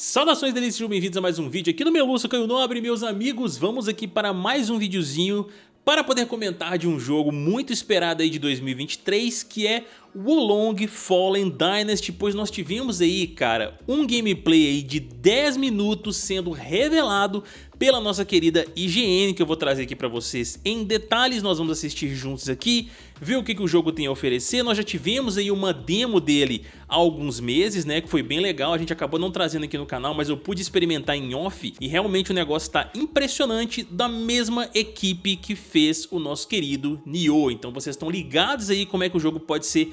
Saudações delícias, sejam bem-vindos a mais um vídeo aqui no Meluço Caio Nobre, meus amigos. Vamos aqui para mais um videozinho para poder comentar de um jogo muito esperado aí de 2023, que é Wolong Fallen Dynasty, pois nós tivemos aí, cara, um gameplay aí de 10 minutos sendo revelado pela nossa querida IGN, que eu vou trazer aqui pra vocês em detalhes, nós vamos assistir juntos aqui, ver o que, que o jogo tem a oferecer, nós já tivemos aí uma demo dele há alguns meses, né, que foi bem legal, a gente acabou não trazendo aqui no canal, mas eu pude experimentar em off e realmente o negócio tá impressionante da mesma equipe que fez o nosso querido Nioh, então vocês estão ligados aí como é que o jogo pode ser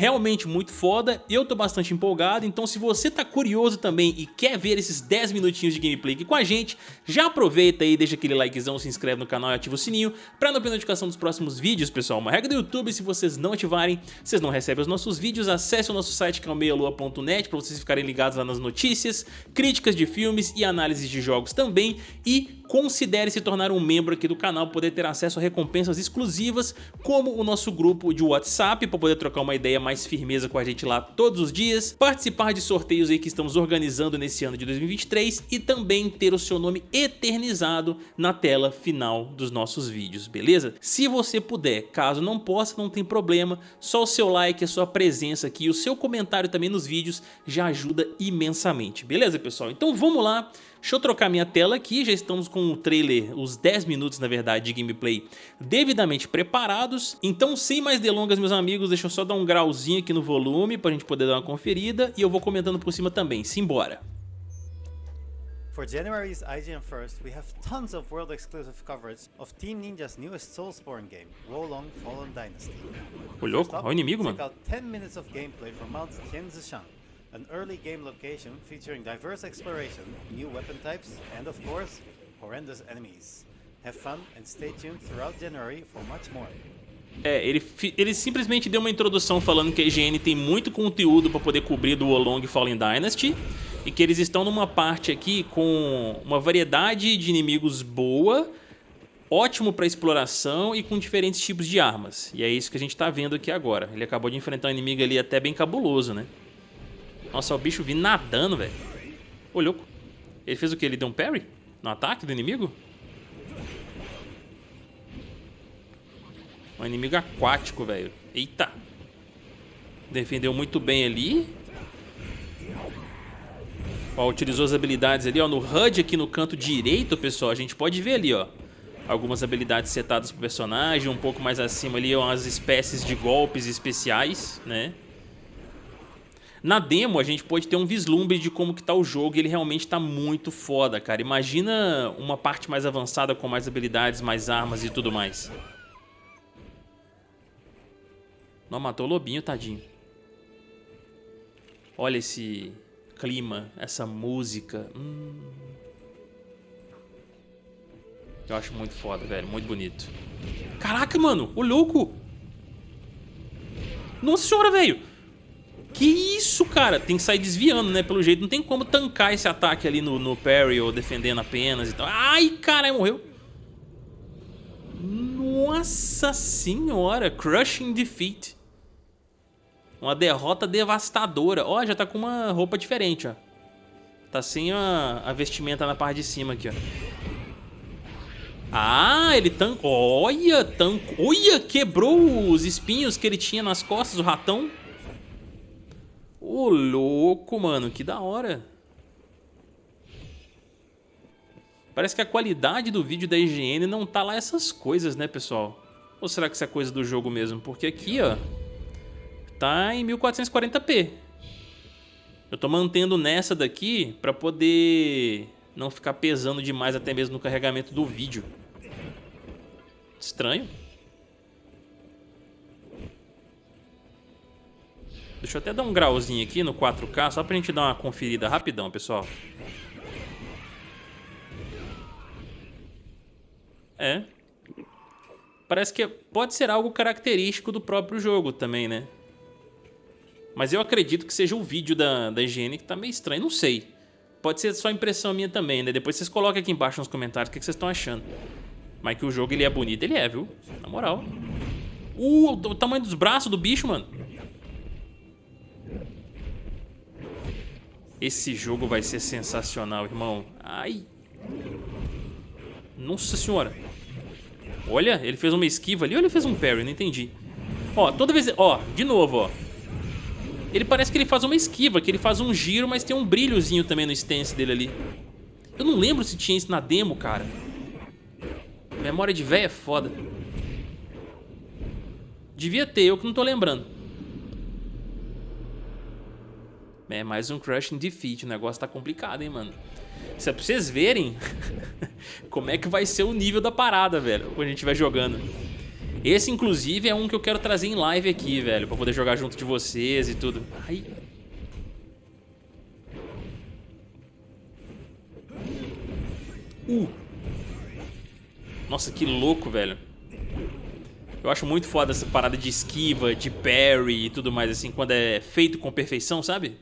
realmente muito foda, eu tô bastante empolgado, então se você tá curioso também e quer ver esses 10 minutinhos de gameplay aqui com a gente, já aproveita aí, deixa aquele likezão, se inscreve no canal e ativa o sininho pra não perder notificação dos próximos vídeos, pessoal. Uma regra do YouTube, se vocês não ativarem, vocês não recebem os nossos vídeos, acesse o nosso site que é o meialua.net pra vocês ficarem ligados lá nas notícias, críticas de filmes e análises de jogos também e considere se tornar um membro aqui do canal, poder ter acesso a recompensas exclusivas, como o nosso grupo de WhatsApp, para poder trocar uma ideia mais firmeza com a gente lá todos os dias, participar de sorteios aí que estamos organizando nesse ano de 2023 e também ter o seu nome eternizado na tela final dos nossos vídeos, beleza? Se você puder, caso não possa, não tem problema, só o seu like, a sua presença aqui o seu comentário também nos vídeos já ajuda imensamente, beleza pessoal? Então vamos lá, Deixa eu trocar minha tela aqui, já estamos com o trailer, os 10 minutos na verdade de gameplay devidamente preparados. Então sem mais delongas meus amigos, deixa eu só dar um grauzinho aqui no volume pra gente poder dar uma conferida e eu vou comentando por cima também, simbora! For January's IGN First, we have tons of world exclusive coverage of Team Ninja's newest Soulsborne game, Wolong Fallen Dynasty. Ô louco, olha o inimigo mano. Check out 10 minutes of gameplay from Mount Tianzishan. An early game location featuring diverse exploration, new weapon types, and of course, horrendous enemies. Have fun and stay tuned throughout January for much more. É, ele, ele simplesmente deu uma introdução falando que a IGN tem muito conteúdo para poder cobrir do Wolong Fallen Dynasty e que eles estão numa parte aqui com uma variedade de inimigos boa, ótimo para exploração e com diferentes tipos de armas. E é isso que a gente está vendo aqui agora. Ele acabou de enfrentar um inimigo ali até bem cabuloso, né? Nossa, o bicho vindo nadando, velho. Ô, louco. Ele fez o que? Ele deu um parry? No ataque do inimigo? Um inimigo aquático, velho. Eita. Defendeu muito bem ali. Ó, utilizou as habilidades ali, ó. No HUD aqui no canto direito, pessoal, a gente pode ver ali, ó. Algumas habilidades setadas pro personagem. Um pouco mais acima ali, ó, as espécies de golpes especiais, né? Na demo a gente pode ter um vislumbre de como que tá o jogo e ele realmente tá muito foda, cara. Imagina uma parte mais avançada com mais habilidades, mais armas e tudo mais. Não, matou o lobinho, tadinho. Olha esse clima, essa música. Hum. Eu acho muito foda, velho. Muito bonito. Caraca, mano. O louco. Nossa senhora, velho. Que isso, cara? Tem que sair desviando, né? Pelo jeito, não tem como tancar esse ataque ali no, no parry ou defendendo apenas e tal. Ai, cara, morreu. Nossa senhora, crushing defeat. Uma derrota devastadora. Ó, já tá com uma roupa diferente, ó. Tá sem a, a vestimenta na parte de cima aqui, ó. Ah, ele tancou. Olha, tancou. Olha, quebrou os espinhos que ele tinha nas costas, o ratão. Ô, louco, mano, que da hora. Parece que a qualidade do vídeo da IGN não tá lá essas coisas, né, pessoal? Ou será que isso é coisa do jogo mesmo? Porque aqui, ó, tá em 1440p. Eu tô mantendo nessa daqui pra poder não ficar pesando demais até mesmo no carregamento do vídeo. Estranho. Deixa eu até dar um grauzinho aqui no 4K, só pra gente dar uma conferida rapidão, pessoal. É. Parece que pode ser algo característico do próprio jogo também, né? Mas eu acredito que seja o vídeo da, da higiene que tá meio estranho, não sei. Pode ser só impressão minha também, né? Depois vocês colocam aqui embaixo nos comentários o que vocês estão achando. Mas que o jogo ele é bonito, ele é, viu? Na moral. Uh, o tamanho dos braços do bicho, mano. Esse jogo vai ser sensacional, irmão. Ai. Nossa senhora. Olha, ele fez uma esquiva ali ou ele fez um parry? Não entendi. Ó, toda vez... Ó, de novo, ó. Ele parece que ele faz uma esquiva, que ele faz um giro, mas tem um brilhozinho também no stance dele ali. Eu não lembro se tinha isso na demo, cara. Memória de véia é foda. Devia ter, eu que não tô lembrando. É mais um Crushing Defeat, o negócio tá complicado, hein, mano. Isso é pra vocês verem como é que vai ser o nível da parada, velho, quando a gente vai jogando. Esse, inclusive, é um que eu quero trazer em live aqui, velho, pra poder jogar junto de vocês e tudo. Ai. Uh. Nossa, que louco, velho. Eu acho muito foda essa parada de esquiva, de parry e tudo mais, assim, quando é feito com perfeição, sabe?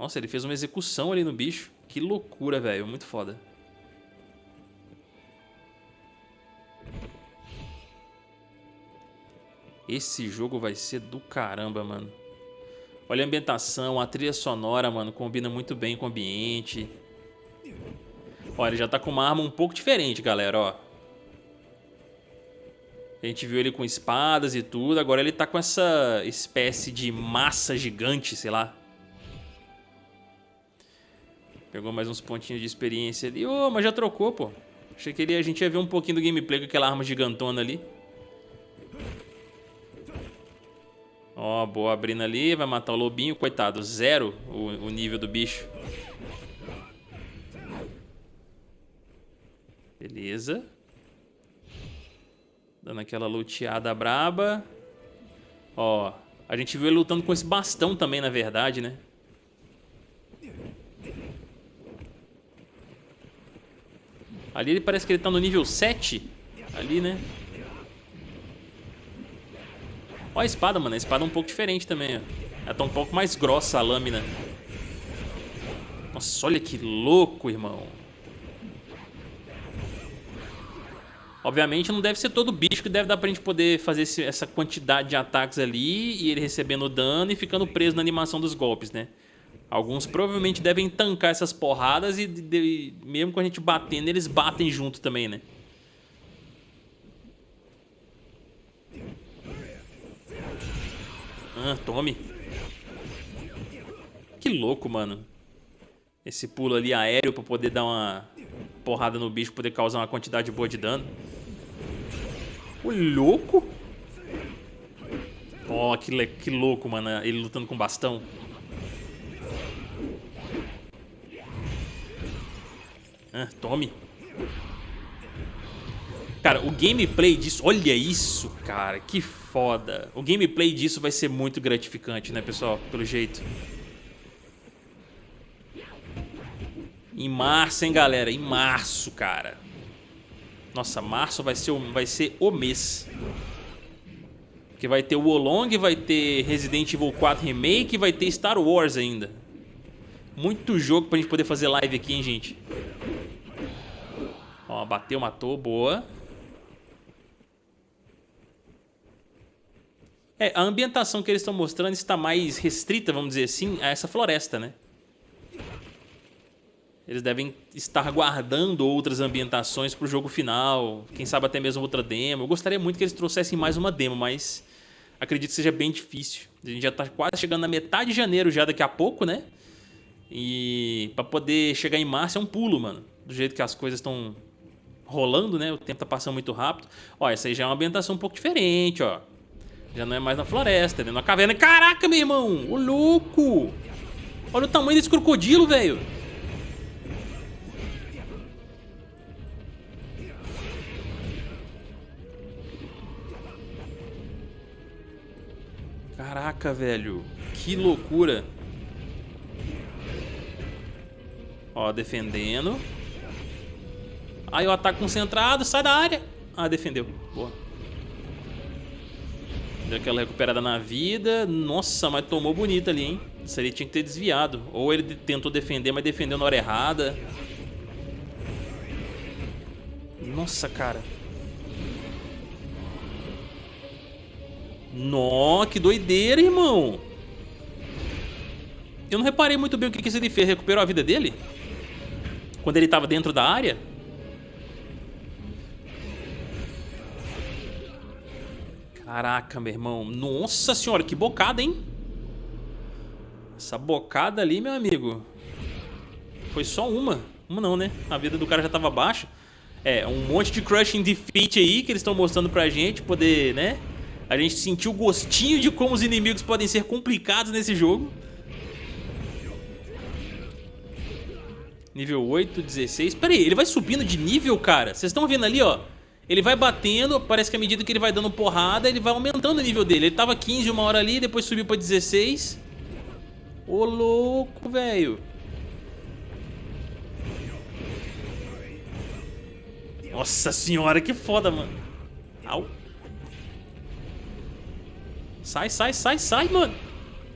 Nossa, ele fez uma execução ali no bicho. Que loucura, velho. Muito foda. Esse jogo vai ser do caramba, mano. Olha a ambientação, a trilha sonora, mano, combina muito bem com o ambiente. Olha, ele já tá com uma arma um pouco diferente, galera, ó. A gente viu ele com espadas e tudo, agora ele tá com essa espécie de massa gigante, sei lá. Pegou mais uns pontinhos de experiência ali. Ô, oh, mas já trocou, pô. Achei que ele, a gente ia ver um pouquinho do gameplay com aquela arma gigantona ali. Ó, oh, boa abrindo ali. Vai matar o lobinho. Coitado, zero o, o nível do bicho. Beleza. Dando aquela luteada braba. Ó, a gente viu ele lutando com esse bastão também, na verdade, né? Ali ele parece que ele tá no nível 7. Ali, né? Ó a espada, mano. A espada é um pouco diferente também, ó. Ela tá um pouco mais grossa a lâmina. Nossa, olha que louco, irmão. Obviamente não deve ser todo bicho que deve dar pra gente poder fazer esse, essa quantidade de ataques ali e ele recebendo dano e ficando preso na animação dos golpes, né? Alguns provavelmente devem tancar essas porradas e de, mesmo com a gente batendo, eles batem junto também, né? Ah, tome. Que louco, mano. Esse pulo ali aéreo pra poder dar uma porrada no bicho, poder causar uma quantidade boa de dano. O louco? Ó, oh, que, que louco, mano. Ele lutando com bastão. Ah, tome. Cara, o gameplay disso... Olha isso, cara. Que foda. O gameplay disso vai ser muito gratificante, né, pessoal? Pelo jeito. Em março, hein, galera? Em março, cara. Nossa, março vai ser o, vai ser o mês. Porque vai ter o Wolong, vai ter Resident Evil 4 Remake, vai ter Star Wars ainda. Muito jogo pra gente poder fazer live aqui, hein, gente? Ó, bateu, matou, boa. É, a ambientação que eles estão mostrando está mais restrita, vamos dizer assim, a essa floresta, né? Eles devem estar guardando outras ambientações para o jogo final, quem sabe até mesmo outra demo. Eu gostaria muito que eles trouxessem mais uma demo, mas acredito que seja bem difícil. A gente já está quase chegando na metade de janeiro já daqui a pouco, né? E para poder chegar em março é um pulo, mano. Do jeito que as coisas estão rolando, né? O tempo tá passando muito rápido. Ó, essa aí já é uma ambientação um pouco diferente, ó. Já não é mais na floresta, é dentro da caverna. Caraca, meu irmão! Ô, louco! Olha o tamanho desse crocodilo, velho! Caraca, velho. Que loucura. Ó, defendendo. Aí o ataque concentrado, sai da área. Ah, defendeu. Boa. Deu aquela recuperada na vida. Nossa, mas tomou bonito ali, hein? Isso ali tinha que ter desviado. Ou ele tentou defender, mas defendeu na hora errada. Nossa, cara. Nó, que doideira, irmão. Eu não reparei muito bem o que, que ele fez. Recuperou a vida dele? Quando ele tava dentro da área? Caraca, meu irmão. Nossa senhora, que bocada, hein? Essa bocada ali, meu amigo. Foi só uma. Uma não, né? A vida do cara já tava baixa. É, um monte de crushing defeat aí que eles estão mostrando pra gente. Poder, né? A gente sentir o gostinho de como os inimigos podem ser complicados nesse jogo. Nível 8, 16. Pera aí, ele vai subindo de nível, cara? Vocês estão vendo ali, ó? Ele vai batendo, parece que à medida que ele vai dando porrada, ele vai aumentando o nível dele. Ele tava 15 uma hora ali, depois subiu pra 16. Ô, louco, velho. Nossa senhora, que foda, mano. Au. Sai, sai, sai, sai, mano.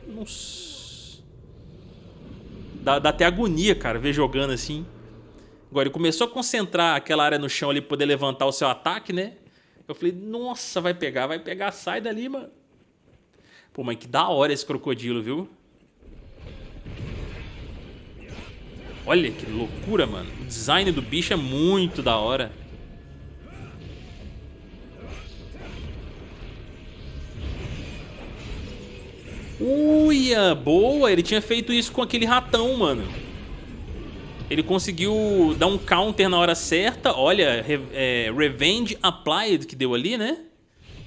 Nossa. Dá, dá até agonia, cara, ver jogando assim. Agora, ele começou a concentrar aquela área no chão ali poder levantar o seu ataque, né? Eu falei, nossa, vai pegar, vai pegar, sai dali, mano. Pô, mas que da hora esse crocodilo, viu? Olha que loucura, mano. O design do bicho é muito da hora. Uia, boa. Ele tinha feito isso com aquele ratão, mano. Ele conseguiu dar um counter na hora certa. Olha, é, Revenge Applied que deu ali, né?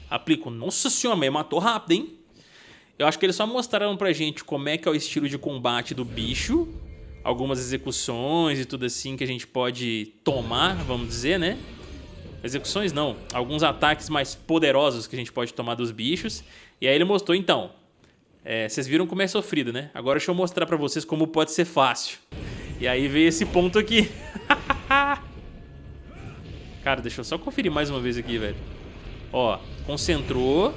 Aplico. Nossa senhora, mas matou rápido, hein? Eu acho que eles só mostraram pra gente como é que é o estilo de combate do bicho. Algumas execuções e tudo assim que a gente pode tomar, vamos dizer, né? Execuções não, alguns ataques mais poderosos que a gente pode tomar dos bichos. E aí ele mostrou, então, é, vocês viram como é sofrido, né? Agora deixa eu mostrar pra vocês como pode ser fácil. E aí veio esse ponto aqui. Cara, deixa eu só conferir mais uma vez aqui, velho. Ó, concentrou.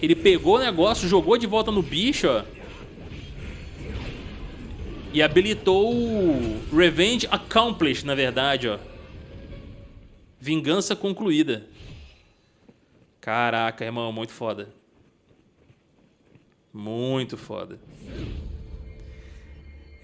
Ele pegou o negócio, jogou de volta no bicho, ó. E habilitou o Revenge Accomplished, na verdade, ó. Vingança concluída. Caraca, irmão, muito foda. Muito foda.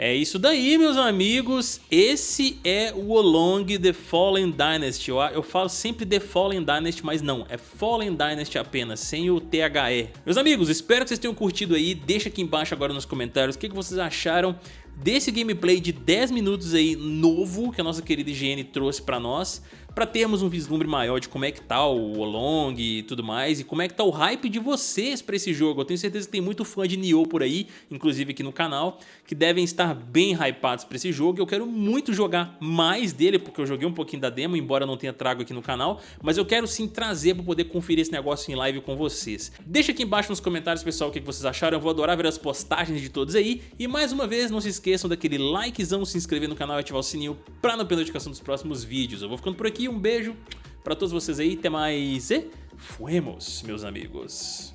É isso daí, meus amigos. Esse é o Olong The Fallen Dynasty. Eu, eu falo sempre The Fallen Dynasty, mas não. É Fallen Dynasty apenas, sem o THE. Meus amigos, espero que vocês tenham curtido aí. Deixa aqui embaixo agora nos comentários o que, que vocês acharam desse gameplay de 10 minutos aí novo que a nossa querida IGN trouxe pra nós para termos um vislumbre maior de como é que tá o Olong e tudo mais, e como é que tá o hype de vocês para esse jogo. Eu tenho certeza que tem muito fã de Nioh por aí, inclusive aqui no canal, que devem estar bem hypados para esse jogo. Eu quero muito jogar mais dele, porque eu joguei um pouquinho da demo, embora não tenha trago aqui no canal, mas eu quero sim trazer para poder conferir esse negócio em live com vocês. Deixa aqui embaixo nos comentários, pessoal, o que vocês acharam. Eu vou adorar ver as postagens de todos aí. E mais uma vez, não se esqueçam daquele likezão, se inscrever no canal e ativar o sininho para não perder a notificação dos próximos vídeos. Eu vou ficando por aqui, um beijo para todos vocês aí, até mais e fuemos, meus amigos.